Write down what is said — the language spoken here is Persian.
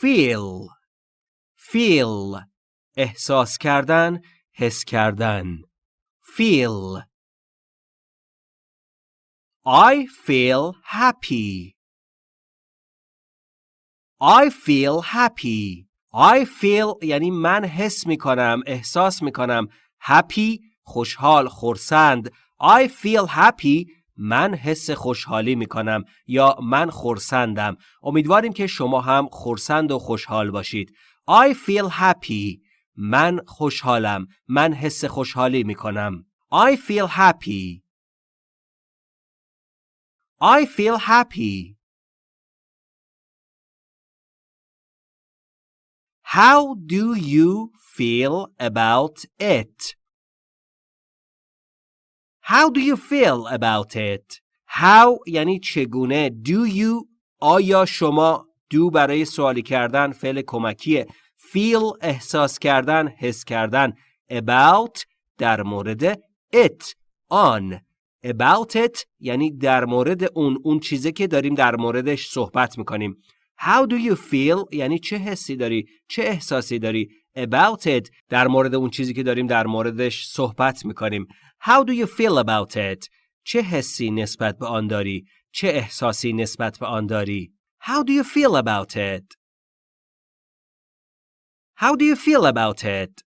feel feel احساس کردن حس کردن feel I feel happy I feel happy I feel یعنی من حس می کنم احساس می کنم happy خوشحال خورسند I feel happy من حس خوشحالی می کنم یا من خورسندم. امیدواریم که شما هم خورسند و خوشحال باشید. I feel happy. من خوشحالم. من حس خوشحالی می کنم I feel happy. I feel happy. How do you feel about it? How do you feel about it? How یعنی چگونه Do you آیا شما do برای سوالی کردن فعل کمکیه? Feel احساس کردن حس کردن. About در مورد it. آن about it یعنی در مورد اون اون چیزی که داریم در موردش صحبت می‌کنیم. How do you feel یعنی چه حسی داری؟ چه احساسی داری؟ About it در مورد اون چیزی که داریم در موردش صحبت می‌کنیم. How do you feel about it? چه حسی نسبت به آن داری؟ چه احساسی نسبت به آن داری؟ How do you feel about it? How do you feel about it?